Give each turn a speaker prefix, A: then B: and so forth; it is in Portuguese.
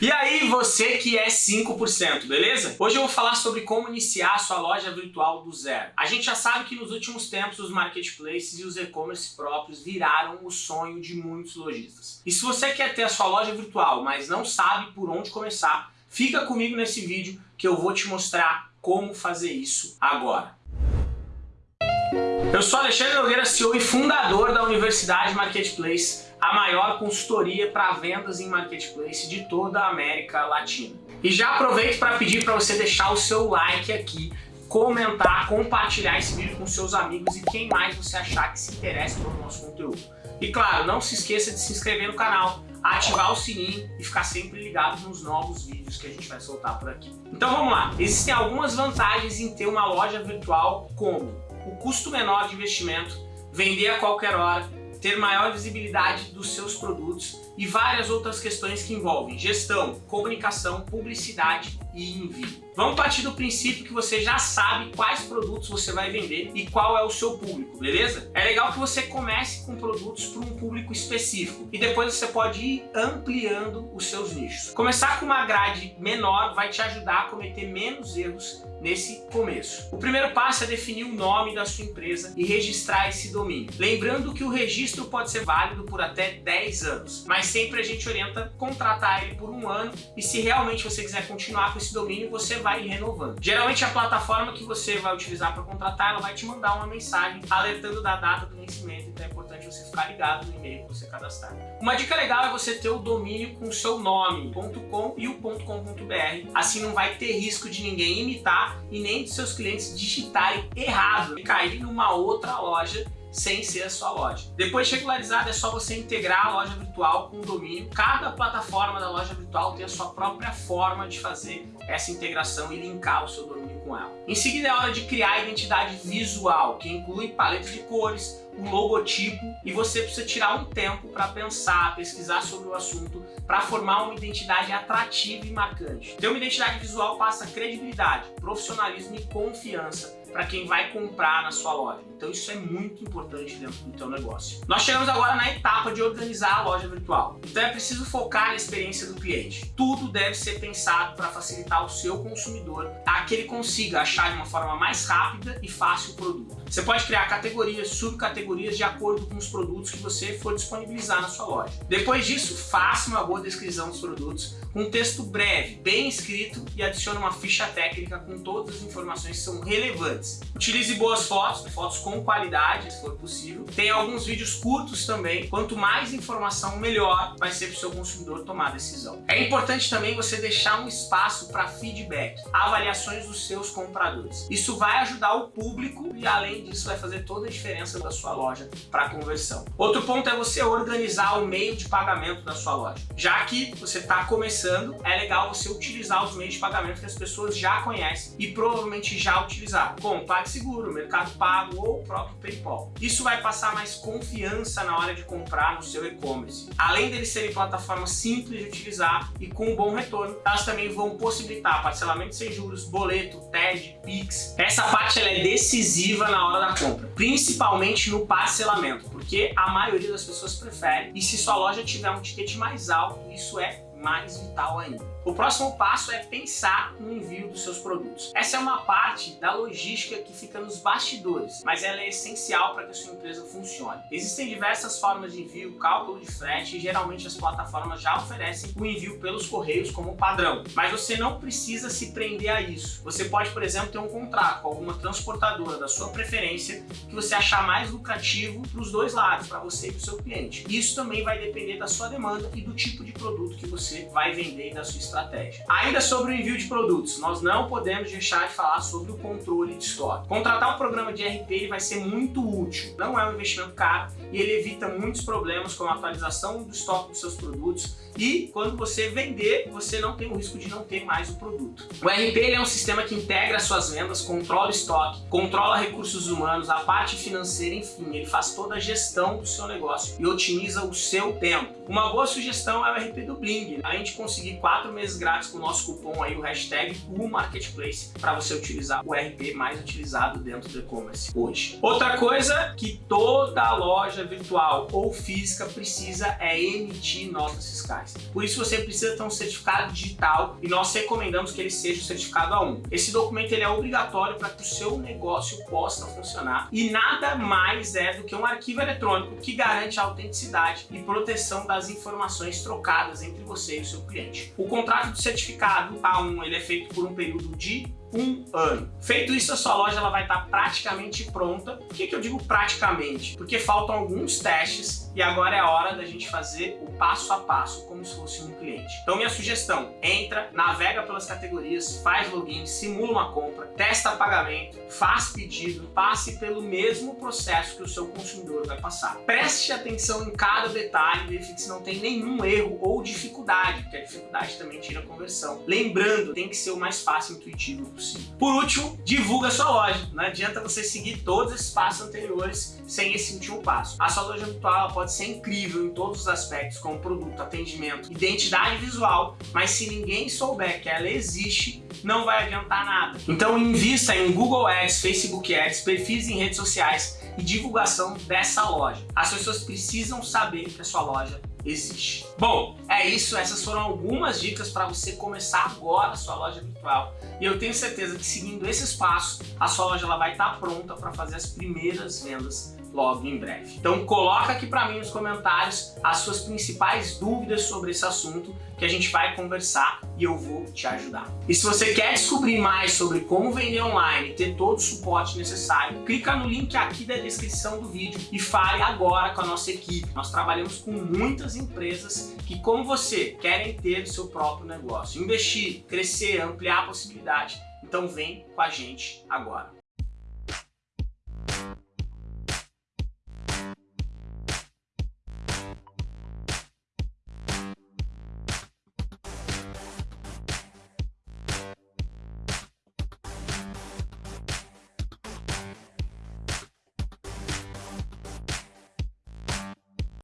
A: E aí, você que é 5%, beleza? Hoje eu vou falar sobre como iniciar a sua loja virtual do zero. A gente já sabe que nos últimos tempos os marketplaces e os e-commerce próprios viraram o sonho de muitos lojistas. E se você quer ter a sua loja virtual, mas não sabe por onde começar, fica comigo nesse vídeo que eu vou te mostrar como fazer isso agora. Eu sou Alexandre Nogueira, CEO e fundador da Universidade Marketplace, a maior consultoria para vendas em marketplace de toda a América Latina. E já aproveito para pedir para você deixar o seu like aqui, comentar, compartilhar esse vídeo com seus amigos e quem mais você achar que se interessa pelo nosso conteúdo. E claro, não se esqueça de se inscrever no canal, ativar o sininho e ficar sempre ligado nos novos vídeos que a gente vai soltar por aqui. Então vamos lá, existem algumas vantagens em ter uma loja virtual como o custo menor de investimento, vender a qualquer hora, ter maior visibilidade dos seus produtos e várias outras questões que envolvem gestão, comunicação, publicidade e envio. Vamos partir do princípio que você já sabe quais produtos você vai vender e qual é o seu público, beleza? É legal que você comece com produtos para um público específico e depois você pode ir ampliando os seus nichos. Começar com uma grade menor vai te ajudar a cometer menos erros nesse começo. O primeiro passo é definir o nome da sua empresa e registrar esse domínio. Lembrando que o registro pode ser válido por até 10 anos, mas sempre a gente orienta contratar ele por um ano e se realmente você quiser continuar com esse domínio, você vai renovando. Geralmente a plataforma que você vai utilizar para contratar, ela vai te mandar uma mensagem alertando da data do vencimento, então é importante você ficar ligado no e-mail que você cadastrar. Uma dica legal é você ter o domínio com seu nome, .com e o .com.br, assim não vai ter risco de ninguém imitar e nem de seus clientes digitarem errado e cair numa outra loja sem ser a sua loja. Depois de regularizado, é só você integrar a loja virtual com o domínio. Cada plataforma da loja virtual tem a sua própria forma de fazer essa integração e linkar o seu domínio com ela. Em seguida é hora de criar a identidade visual, que inclui paleta de cores, um logotipo e você precisa tirar um tempo para pensar, pesquisar sobre o assunto, para formar uma identidade atrativa e marcante. Ter uma identidade visual passa credibilidade, profissionalismo e confiança para quem vai comprar na sua loja. Então isso é muito importante dentro do teu negócio. Nós chegamos agora na etapa de organizar a loja virtual. Então é preciso focar na experiência do cliente. Tudo deve ser pensado para facilitar o seu consumidor a que ele consiga achar de uma forma mais rápida e fácil o produto. Você pode criar categorias, subcategorias de acordo com os produtos que você for disponibilizar na sua loja. Depois disso, faça uma boa descrição dos produtos com um texto breve, bem escrito e adicione uma ficha técnica com todas as informações que são relevantes. Utilize boas fotos, fotos com qualidade, se for possível. Tem alguns vídeos curtos também. Quanto mais informação, melhor vai ser para o seu consumidor tomar a decisão. É importante também você deixar um espaço para feedback, avaliações dos seus compradores. Isso vai ajudar o público e além disso vai fazer toda a diferença da sua loja para conversão. Outro ponto é você organizar o meio de pagamento da sua loja. Já que você está começando, é legal você utilizar os meios de pagamento que as pessoas já conhecem e provavelmente já utilizaram, como PagSeguro, Mercado Pago ou o próprio PayPal. Isso vai passar mais confiança na hora de comprar no seu e-commerce. Além deles serem plataformas simples de utilizar e com um bom retorno, elas também vão possibilitar parcelamento sem juros, boleto, TED, Pix. Essa parte é decisiva na hora da compra, principalmente no parcelamento, porque a maioria das pessoas prefere e se sua loja tiver um ticket mais alto, isso é mais vital ainda. O próximo passo é pensar no envio dos seus produtos. Essa é uma parte da logística que fica nos bastidores, mas ela é essencial para que a sua empresa funcione. Existem diversas formas de envio, cálculo de frete e geralmente as plataformas já oferecem o envio pelos correios como padrão, mas você não precisa se prender a isso. Você pode, por exemplo, ter um contrato com alguma transportadora da sua preferência que você achar mais lucrativo para os dois lados, para você e para o seu cliente. Isso também vai depender da sua demanda e do tipo de produto que você vai vender e da sua estratégia. Ainda sobre o envio de produtos, nós não podemos deixar de falar sobre o controle de estoque. Contratar um programa de RP ele vai ser muito útil, não é um investimento caro e ele evita muitos problemas como a atualização do estoque dos seus produtos e quando você vender, você não tem o risco de não ter mais o produto. O RP é um sistema que integra suas vendas, controla o estoque, controla recursos humanos, a parte financeira, enfim, ele faz toda a gestão do seu negócio e otimiza o seu tempo. Uma boa sugestão é o RP do Bling, além de conseguir quatro meses grátis com o nosso cupom aí, o hashtag Marketplace, para você utilizar o RP mais utilizado dentro do e-commerce hoje. Outra coisa que toda loja virtual ou física precisa é emitir notas fiscais. Por isso você precisa ter um certificado digital e nós recomendamos que ele seja o certificado A1. Esse documento ele é obrigatório para que o seu negócio possa funcionar e nada mais é do que um arquivo eletrônico que garante a autenticidade e proteção das informações trocadas entre você e o seu cliente. O contrato de certificado A1 ele é feito por um período de um ano. Feito isso, a sua loja ela vai estar praticamente pronta. Por que, que eu digo praticamente? Porque faltam alguns testes e agora é a hora da gente fazer o passo a passo, como se fosse um cliente. Então minha sugestão, entra, navega pelas categorias, faz login, simula uma compra, testa pagamento, faz pedido, passe pelo mesmo processo que o seu consumidor vai passar. Preste atenção em cada detalhe, verifique se não tem nenhum erro ou dificuldade, porque a dificuldade também tira conversão. Lembrando, tem que ser o mais fácil e intuitivo possível. Por último, divulga sua loja. Não adianta você seguir todos esses passos anteriores sem esse último passo. A sua loja virtual pode ser incrível em todos os aspectos, como produto, atendimento, identidade visual, mas se ninguém souber que ela existe, não vai adiantar nada. Então invista em Google Ads, Facebook Ads, perfis em redes sociais e divulgação dessa loja. As pessoas precisam saber que a sua loja existe. Bom, é isso. Essas foram algumas dicas para você começar agora a sua loja virtual. E eu tenho certeza que seguindo esses passos, a sua loja ela vai estar pronta para fazer as primeiras vendas logo em breve. Então coloca aqui para mim nos comentários as suas principais dúvidas sobre esse assunto que a gente vai conversar e eu vou te ajudar. E se você quer descobrir mais sobre como vender online e ter todo o suporte necessário, clica no link aqui da descrição do vídeo e fale agora com a nossa equipe. Nós trabalhamos com muitas empresas que, como você, querem ter o seu próprio negócio, investir, crescer, ampliar a possibilidade. Então vem com a gente agora.